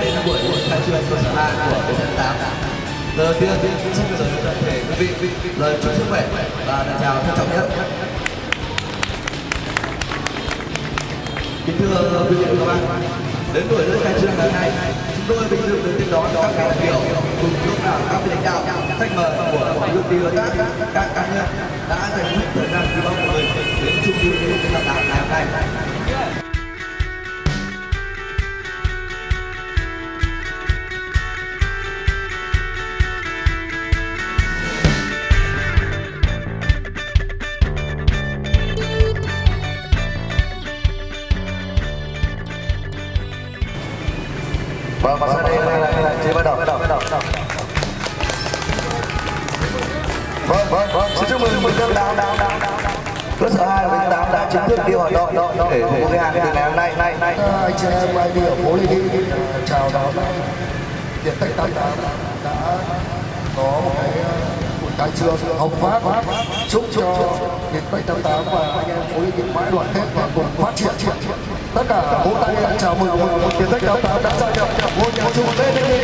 đến buổi khai trương của sở hai của bến tháng tám lời tiên xin gửi lời toàn thể quý vị lời chúc sức khỏe và lời chào trân trọng nhất kính thưa quý vị và các bạn đến buổi lễ khai trương ngày hôm nay chúng tôi vinh dự được tiếp đón các đại biểu cùng đông đảo các vị lãnh đạo khách mời của công ty đối tác các cá nhân đã dành hết thời gian quý báu của mình đến chung vui lễ khai mạc ngày hôm nay Vâng, và sau đây là chế bắt đầu. Vâng, vâng, vâng. Xin chúc mừng mừng các đáo đáo đáo cơ sở hai của tám đã chính thức đi hoạt động để phục vụ hàng từ ngày hôm nay. Nay nay anh chị em ai đi ở phố Lê Đi chào đón Điện Tech 88 đã có một cái buổi khai trương hồng phát. Chúc cho Điện Tech 88 và anh em phố Lê Đi mãi đoàn kết và cùng phát triển. Tất cả vỗ tay chào mừng Điện Tech 88 đã gia nhập Voy a tu